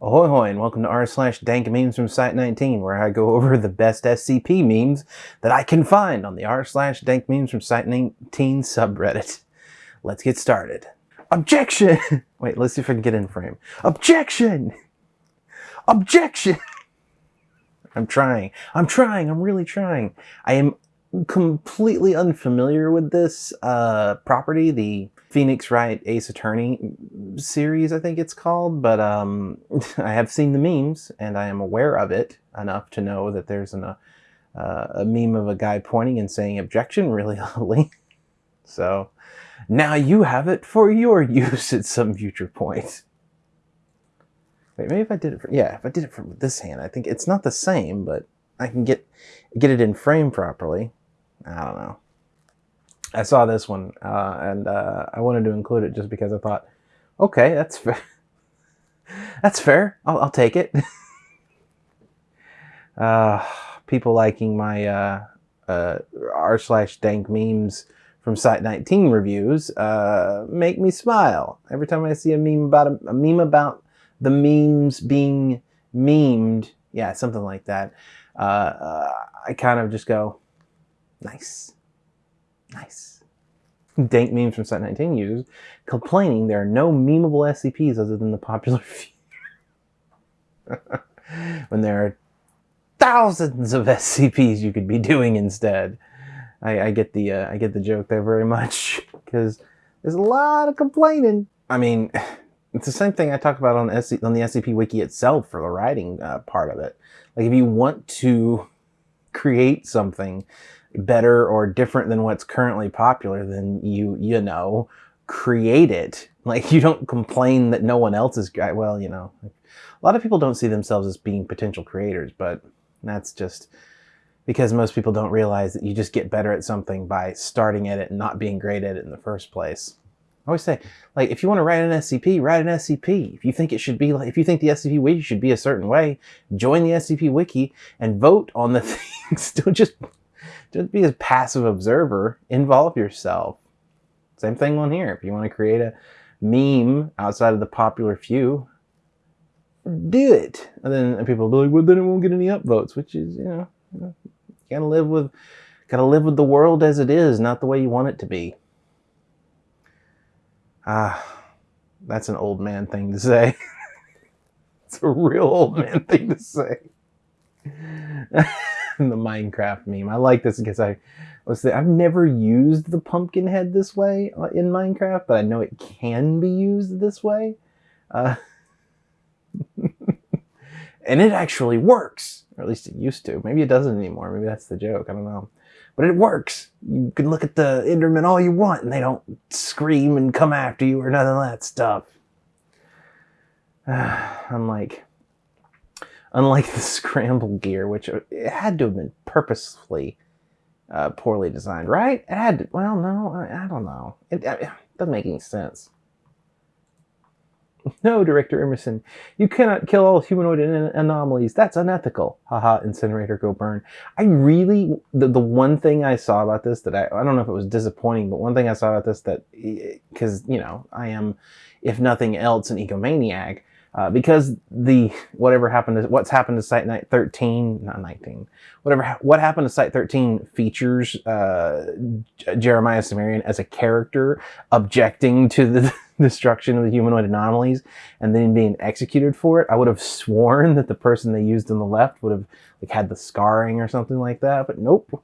Ahoy hoy and welcome to r slash dank memes from Site19 where I go over the best SCP memes that I can find on the r slash dank memes from Site19 subreddit. Let's get started. Objection! Wait, let's see if I can get in frame. Objection! Objection! I'm trying. I'm trying. I'm really trying. I am completely unfamiliar with this uh, property, the Phoenix Wright Ace Attorney series, I think it's called, but um, I have seen the memes and I am aware of it enough to know that there's an, uh, a meme of a guy pointing and saying objection really loudly. so now you have it for your use at some future point. Wait, maybe if I did it for, yeah, if I did it from this hand, I think it's not the same, but I can get, get it in frame properly. I don't know. I saw this one uh, and uh, I wanted to include it just because I thought, okay, that's fair. that's fair. I'll, I'll take it. uh, people liking my uh, uh, r slash dank memes from Site 19 reviews uh, make me smile every time I see a meme about a, a meme about the memes being memed. Yeah, something like that. I kind of just go, nice. Nice. Dank memes from Site19 users complaining there are no memeable SCPs other than the popular few. when there are thousands of SCPs you could be doing instead. I, I get the uh, I get the joke there very much because there's a lot of complaining. I mean, it's the same thing I talk about on, SC, on the SCP Wiki itself for the writing uh, part of it. Like if you want to create something better or different than what's currently popular, then you, you know, create it. Like you don't complain that no one else is, well, you know, a lot of people don't see themselves as being potential creators, but that's just because most people don't realize that you just get better at something by starting at it and not being great at it in the first place. I always say, like, if you want to write an SCP, write an SCP. If you think it should be like, if you think the SCP wiki should be a certain way, join the SCP wiki and vote on the things. don't just don't be a passive observer. Involve yourself. Same thing on here. If you want to create a meme outside of the popular few, do it. And then people will be like, well, then it won't get any upvotes, which is, you know, you gotta live with, gotta live with the world as it is, not the way you want it to be. Ah, that's an old man thing to say. it's a real old man thing to say. the Minecraft meme. I like this because I was I've never used the pumpkin head this way uh, in Minecraft, but I know it can be used this way. Uh, and it actually works, or at least it used to. Maybe it doesn't anymore. Maybe that's the joke. I don't know. But it works. You can look at the Endermen all you want, and they don't scream and come after you or none of that stuff. I'm like, unlike the scramble gear, which uh, it had to have been purposefully uh, poorly designed, right? It had to, well, no, I, I don't know. It, it, doesn't make any sense. No, Director Emerson, you cannot kill all humanoid anomalies. That's unethical. Haha, incinerator, go burn. I really, the, the one thing I saw about this that I, I don't know if it was disappointing, but one thing I saw about this that, because, you know, I am, if nothing else, an egomaniac. Uh, because the whatever happened to what's happened to Site 13, not 19, whatever what happened to Site 13 features uh, Jeremiah Cimmerian as a character objecting to the destruction of the humanoid anomalies and then being executed for it. I would have sworn that the person they used on the left would have like had the scarring or something like that, but nope.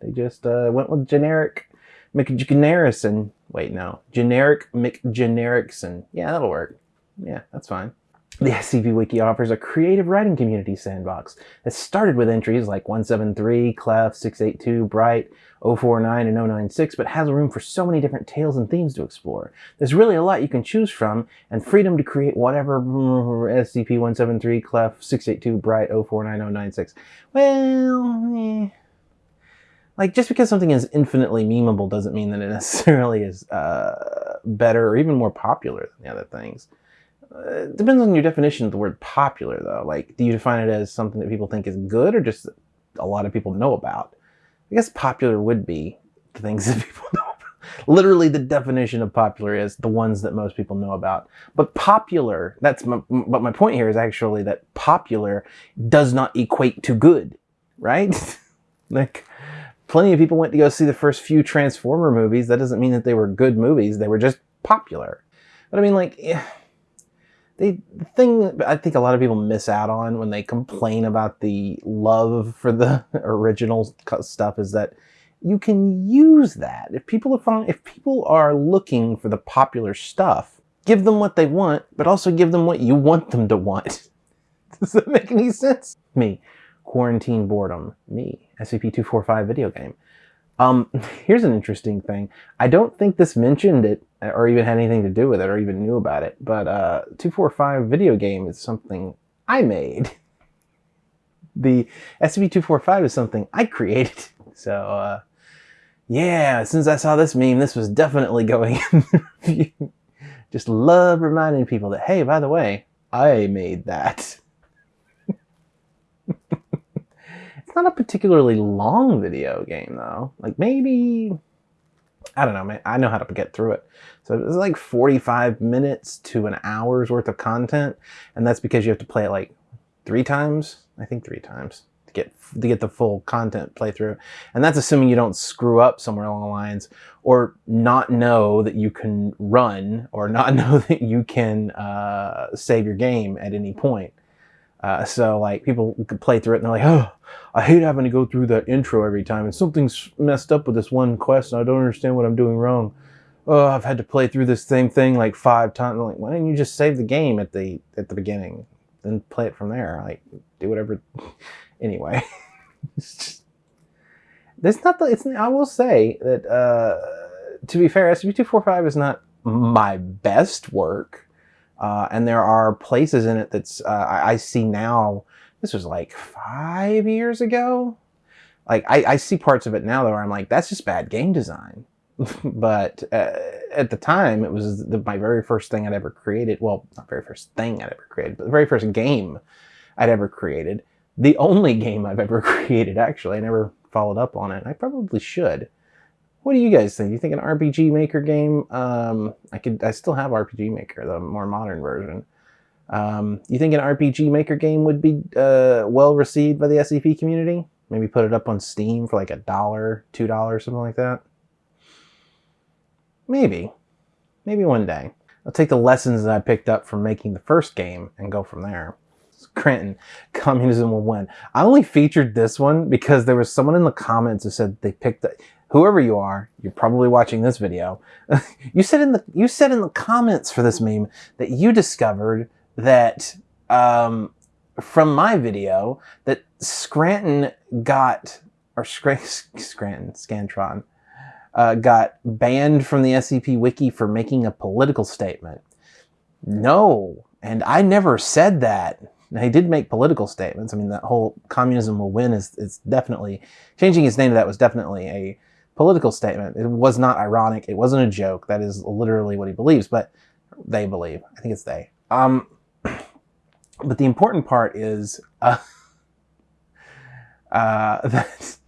They just uh, went with generic McGenerison. Wait, no, generic McGenericson. Yeah, that'll work. Yeah, that's fine. The SCP Wiki offers a creative writing community sandbox that started with entries like 173, Clef, 682, Bright, 049, and 096, but has room for so many different tales and themes to explore. There's really a lot you can choose from, and freedom to create whatever SCP-173, Clef, 682, Bright, 049, 096. Well, eh. Like, just because something is infinitely memeable doesn't mean that it necessarily is uh, better or even more popular than the other things. Uh, it depends on your definition of the word popular, though. Like, do you define it as something that people think is good or just a lot of people know about? I guess popular would be the things that people know about. Literally, the definition of popular is the ones that most people know about. But popular, that's my, but my point here is actually that popular does not equate to good, right? like, plenty of people went to go see the first few Transformer movies. That doesn't mean that they were good movies. They were just popular. But I mean, like, yeah, the thing I think a lot of people miss out on when they complain about the love for the original stuff is that you can use that. If people are if people are looking for the popular stuff, give them what they want, but also give them what you want them to want. Does that make any sense? Me, quarantine boredom. Me, SCP-245 video game. Um, here's an interesting thing. I don't think this mentioned it or even had anything to do with it or even knew about it, but uh, 245 video game is something I made. The SCP-245 is something I created. So, uh, yeah, as soon as I saw this meme, this was definitely going. Just love reminding people that, hey, by the way, I made that. it's not a particularly long video game, though. Like, maybe, I don't know, man. I know how to get through it. So it's like 45 minutes to an hour's worth of content. And that's because you have to play it like three times. I think three times to get to get the full content playthrough. And that's assuming you don't screw up somewhere along the lines or not know that you can run or not know that you can uh, save your game at any point. Uh, so like people could play through it and they're like, oh, I hate having to go through that intro every time. And something's messed up with this one quest and I don't understand what I'm doing wrong. Oh, I've had to play through this same thing like five times. I'm like, why didn't you just save the game at the at the beginning? Then play it from there. Like, do whatever anyway. it's just, there's not the, it's, I will say that, uh, to be fair, SCP-245 is not my best work. Uh, and there are places in it that's, uh, I, see now, this was like five years ago. Like, I, I see parts of it now where I'm like, that's just bad game design. but uh, at the time, it was the, my very first thing I'd ever created. Well, not very first thing I'd ever created, but the very first game I'd ever created the only game I've ever created, actually. I never followed up on it. I probably should. What do you guys think? You think an RPG Maker game? Um, I could. I still have RPG Maker, the more modern version. Um, you think an RPG Maker game would be uh, well received by the SCP community? Maybe put it up on Steam for like a dollar, two dollars, something like that. Maybe. Maybe one day. I'll take the lessons that I picked up from making the first game and go from there. Scranton, communism will win. I only featured this one because there was someone in the comments who said they picked it. Whoever you are, you're probably watching this video. you said in the you said in the comments for this meme that you discovered that um, from my video that Scranton got or Scranton Scantron uh, got banned from the SCP Wiki for making a political statement. No, and I never said that. Now, he did make political statements. I mean, that whole communism will win is, is definitely, changing his name to that was definitely a political statement. It was not ironic. It wasn't a joke. That is literally what he believes, but they believe. I think it's they. Um, but the important part is uh, uh, that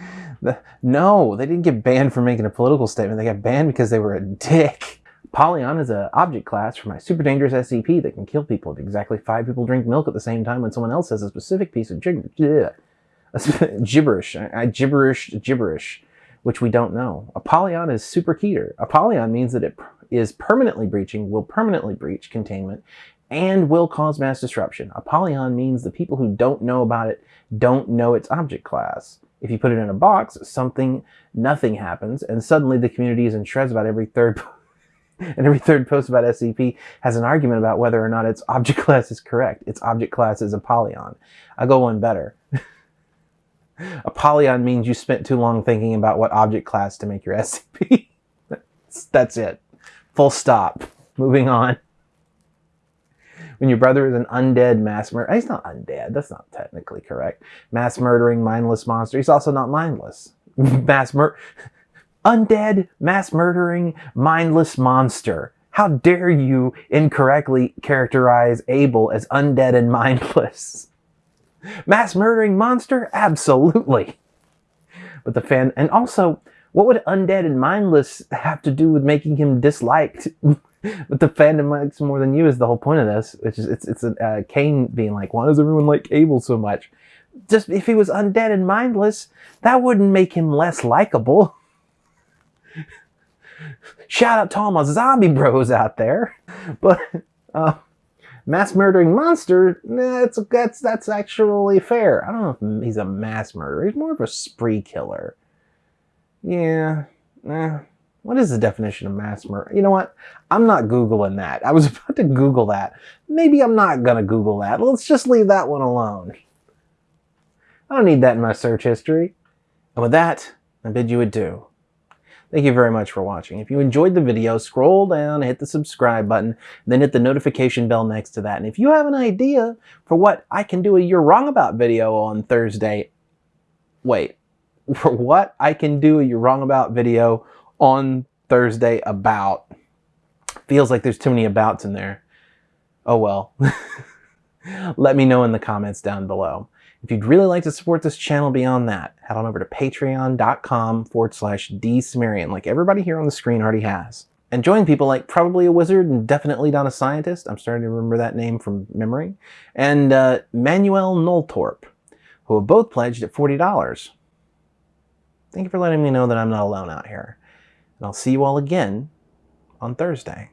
the, no, they didn't get banned for making a political statement. They got banned because they were a dick. Apollyon is an object class for my super dangerous SCP that can kill people if exactly five people drink milk at the same time when someone else says a specific piece of gibberish. gibberish. I, gibberish gibberish, which we don't know. Apollyon is super keter. Apollyon means that it is permanently breaching, will permanently breach containment, and will cause mass disruption. Apollyon means the people who don't know about it don't know its object class. If you put it in a box, something, nothing happens, and suddenly the community is in shreds about every third and every third post about SCP has an argument about whether or not its object class is correct. Its object class is Apollyon. I'll go one better. Apollyon means you spent too long thinking about what object class to make your SCP. that's, that's it. Full stop. Moving on. When your brother is an undead mass murderer, he's not undead, that's not technically correct. Mass murdering, mindless monster, he's also not mindless. mass murder undead, mass murdering, mindless monster. How dare you incorrectly characterize Abel as undead and mindless? Mass murdering monster? Absolutely. But the fan, and also, What would undead and mindless have to do with making him disliked? but the fandom likes more than you is the whole point of this, which is it's it's a uh, Cain being like, why does everyone like Abel so much? Just if he was undead and mindless, that wouldn't make him less likable. Shout out to all my zombie bros out there, but uh, mass murdering monster, that's that's that's actually fair. I don't know if he's a mass murderer. He's more of a spree killer. Yeah. Eh. What is the definition of mass murder? You know what? I'm not Googling that. I was about to Google that. Maybe I'm not going to Google that. Let's just leave that one alone. I don't need that in my search history. And with that, I bid you adieu. Thank you very much for watching. If you enjoyed the video, scroll down, hit the subscribe button, then hit the notification bell next to that. And if you have an idea for what I can do a You're Wrong About video on Thursday, wait, for what I can do a You're Wrong About video on Thursday about. Feels like there's too many abouts in there. Oh well. Let me know in the comments down below. If you'd really like to support this channel beyond that, head on over to patreon.com forward slash drcimmerian, like everybody here on the screen already has. And join people like Probably a Wizard and Definitely Not a Scientist, I'm starting to remember that name from memory, and uh, Manuel Noltorp, who have both pledged at $40. Thank you for letting me know that I'm not alone out here. And I'll see you all again on Thursday.